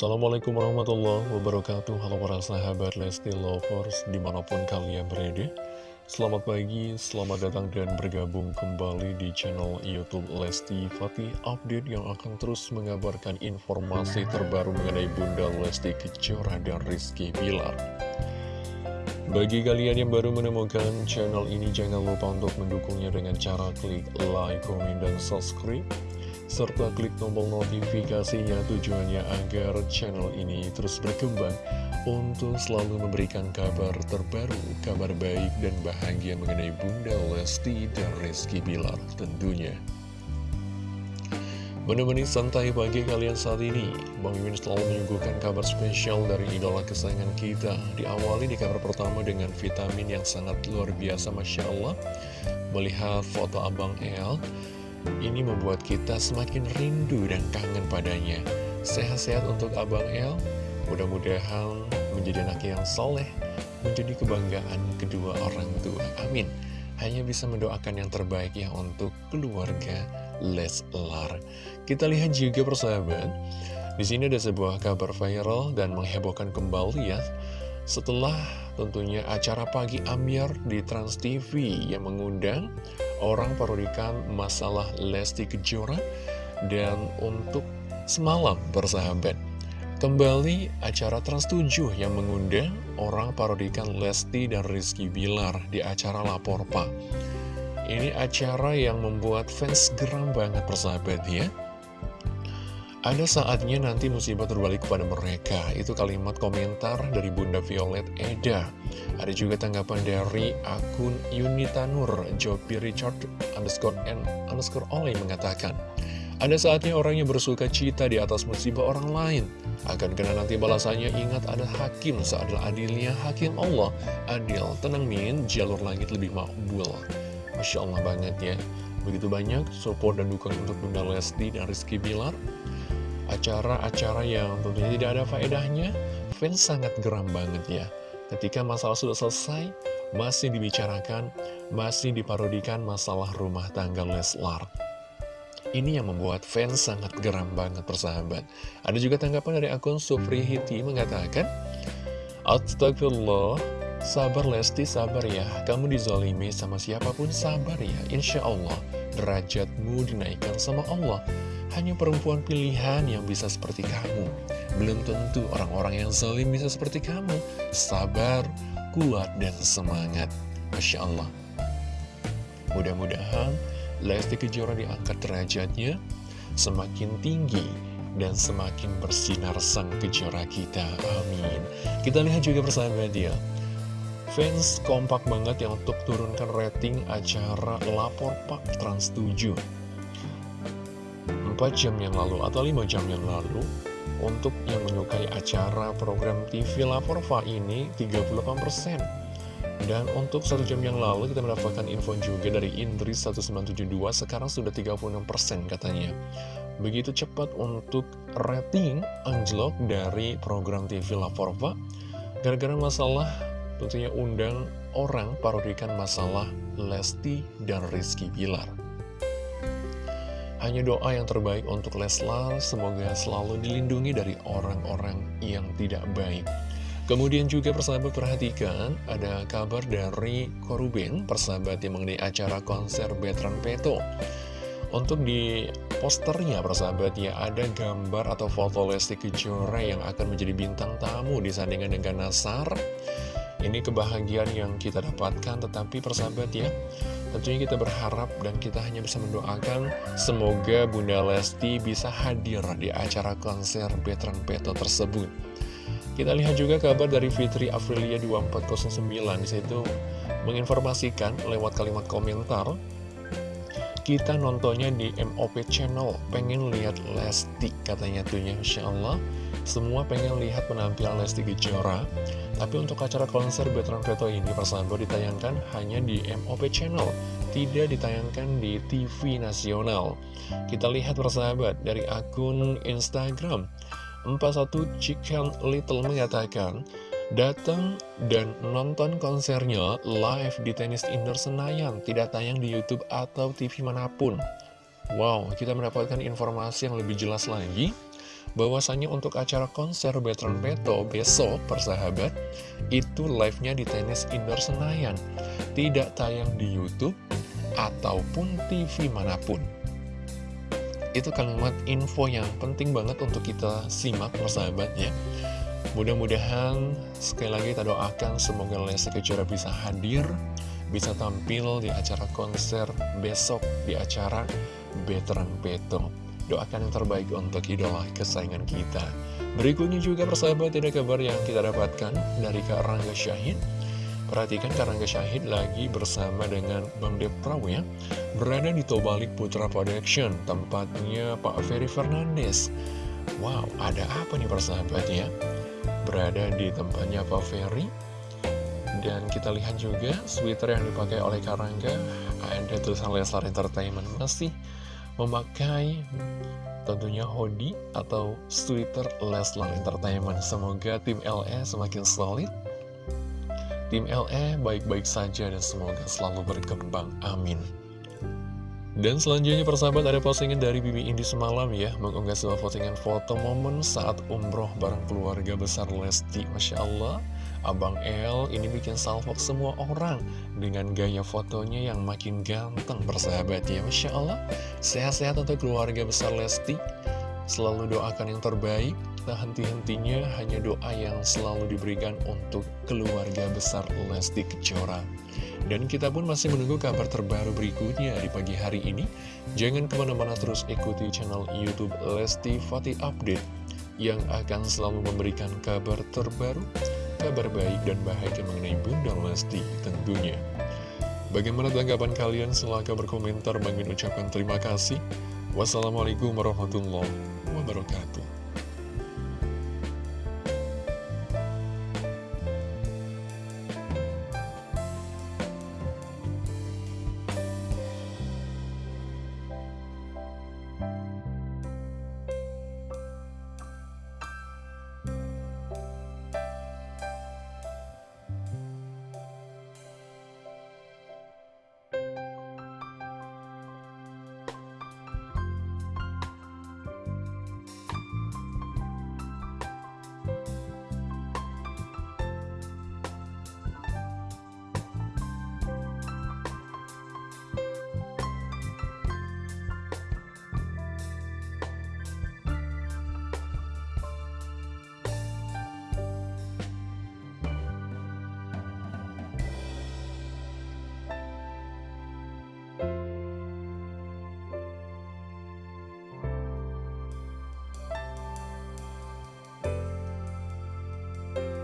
Assalamualaikum warahmatullahi wabarakatuh. Halo para sahabat Lesti Lovers Di mana pun kalian berada. Selamat pagi, selamat datang dan bergabung kembali di channel Youtube Lesti Fatih Update yang akan terus mengabarkan informasi terbaru mengenai Bunda Lesti Kejora dan Rizky Bilar. Bagi kalian yang baru menemukan channel ini, jangan lupa untuk mendukungnya dengan cara klik like, komen, dan subscribe serta klik tombol notifikasinya tujuannya agar channel ini terus berkembang untuk selalu memberikan kabar terbaru, kabar baik dan bahagia mengenai Bunda Lesti dan Rizky Bilar tentunya. Menemani santai pagi kalian saat ini, Bang Mimin selalu menyuguhkan kabar spesial dari idola kesayangan kita. Diawali di kabar pertama dengan vitamin yang sangat luar biasa, Masya Allah. Melihat foto Abang El, ini membuat kita semakin rindu dan kangen padanya. Sehat-sehat untuk Abang El, mudah-mudahan menjadi anak yang soleh, menjadi kebanggaan kedua orang tua. Amin. Hanya bisa mendoakan yang terbaik ya untuk keluarga Leslar. Kita lihat juga persahabat, di sini ada sebuah kabar viral dan menghebohkan kembali ya. Setelah tentunya acara pagi Amir di Trans TV yang mengundang orang parodikan masalah Lesti Kejora dan untuk semalam bersahabat kembali acara Trans 7 yang mengundang orang parodikan Lesti dan Rizky Bilar di acara Lapor Pak. Ini acara yang membuat fans geram banget persahabat ya ada saatnya nanti musibah terbalik kepada mereka. Itu kalimat komentar dari Bunda Violet Eda. Ada juga tanggapan dari akun Unitanur, Jopi Richard underscore N underscore Oleh mengatakan, ada saatnya orang yang bersuka cita di atas musibah orang lain. Akan kena nanti balasannya ingat ada hakim seadalah adilnya hakim Allah. Adil, tenang min, jalur langit lebih makbul. Masya Allah banget ya. Begitu banyak support dan dukungan untuk Bunda Lesti dan Rizky Bilar acara-acara yang tentunya tidak ada faedahnya, fans sangat geram banget ya. Ketika masalah sudah selesai, masih dibicarakan, masih diparodikan masalah rumah tangga Leslar. Ini yang membuat fans sangat geram banget persahabat. Ada juga tanggapan dari akun Sufri Hiti mengatakan, Astagfirullah, sabar Lesti, sabar ya. Kamu dizolimi sama siapa pun sabar ya. Insya Allah, derajatmu dinaikkan sama Allah. Hanya perempuan pilihan yang bisa seperti kamu. Belum tentu orang-orang yang zalim bisa seperti kamu. Sabar, kuat, dan semangat. Masya Allah. Mudah-mudahan Lesti Kejora diangkat derajatnya semakin tinggi dan semakin bersinar sang kejora kita. Amin. Kita lihat juga persahabat dia. Fans kompak banget yang untuk turunkan rating acara Lapor Pak Trans 7 4 jam yang lalu atau 5 jam yang lalu untuk yang menyukai acara program TV Laporva ini 38% dan untuk satu jam yang lalu kita mendapatkan info juga dari Indri 1972 sekarang sudah 36% katanya. Begitu cepat untuk rating anjlok dari program TV Laporva gara-gara masalah tentunya undang orang parodikan masalah Lesti dan Rizky Bilar hanya doa yang terbaik untuk Leslar, semoga selalu dilindungi dari orang-orang yang tidak baik. Kemudian juga persahabat perhatikan, ada kabar dari Koruben, persahabat yang mengenai acara konser Betran Peto. Untuk di posternya persahabat ya, ada gambar atau foto Lesti Kejora yang akan menjadi bintang tamu disandingkan dengan Nasar. Ini kebahagiaan yang kita dapatkan, tetapi persahabat ya, Tentunya kita berharap dan kita hanya bisa mendoakan semoga Bunda Lesti bisa hadir di acara konser Betran Peto tersebut. Kita lihat juga kabar dari Fitri Aprilia 2409 di situ menginformasikan lewat kalimat komentar kita nontonnya di MOP channel pengen lihat Lesti katanya tuh ya Insya Allah semua pengen lihat penampilan Lesti Kejora tapi untuk acara konser Betran Peto ini persahabat ditayangkan hanya di MOP Channel, tidak ditayangkan di TV nasional. Kita lihat persahabat dari akun Instagram, 41 Chicken Little mengatakan, datang dan nonton konsernya live di Tenis Indoor Senayan, tidak tayang di Youtube atau TV mana pun. Wow, kita mendapatkan informasi yang lebih jelas lagi bahwasanya untuk acara konser Veteran Beto besok persahabat itu live-nya di tenis indoor Senayan. Tidak tayang di YouTube ataupun TV mana pun. Itu kalimat info yang penting banget untuk kita simak persahabat ya. Mudah-mudahan sekali lagi kita doakan semoga Lesti Kejora bisa hadir bisa tampil di acara konser besok di acara Veteran Beto Doakan yang terbaik untuk idola kesayangan kita. Berikutnya juga persahabat ada kabar yang kita dapatkan dari Kak Rangga Syahid. Perhatikan Kak Rangga Syahid lagi bersama dengan Bang Depraw ya. Berada di Tobalik Putra Production Tempatnya Pak Ferry Fernandes. Wow, ada apa nih persahabat ya? Berada di tempatnya Pak Ferry. Dan kita lihat juga sweater yang dipakai oleh Karangga Ada tulisan Leslar Entertainment. Masih memakai tentunya hoodie atau sweater Leslar Entertainment. Semoga tim LE semakin solid. Tim LE baik-baik saja dan semoga selalu berkembang. Amin. Dan selanjutnya persahabat ada postingan dari Bibi Indi semalam ya Mengunggah sebuah postingan foto momen saat umroh bareng keluarga besar Lesti Masya Allah Abang El ini bikin salvo semua orang dengan gaya fotonya yang makin ganteng persahabat ya Masya Allah. Sehat-sehat untuk keluarga besar Lesti. Selalu doakan yang terbaik. Tak henti-hentinya hanya doa yang selalu diberikan untuk keluarga besar Lesti Kejora. Dan kita pun masih menunggu kabar terbaru berikutnya di pagi hari ini. Jangan ke mana-mana terus ikuti channel Youtube Lesti Fatih Update yang akan selalu memberikan kabar terbaru kabar baik dan bahagia mengenai Bunda Lesti tentunya. Bagaimana tanggapan kalian? Silahkan berkomentar. Bang ucapkan terima kasih. Wassalamualaikum warahmatullahi wabarakatuh.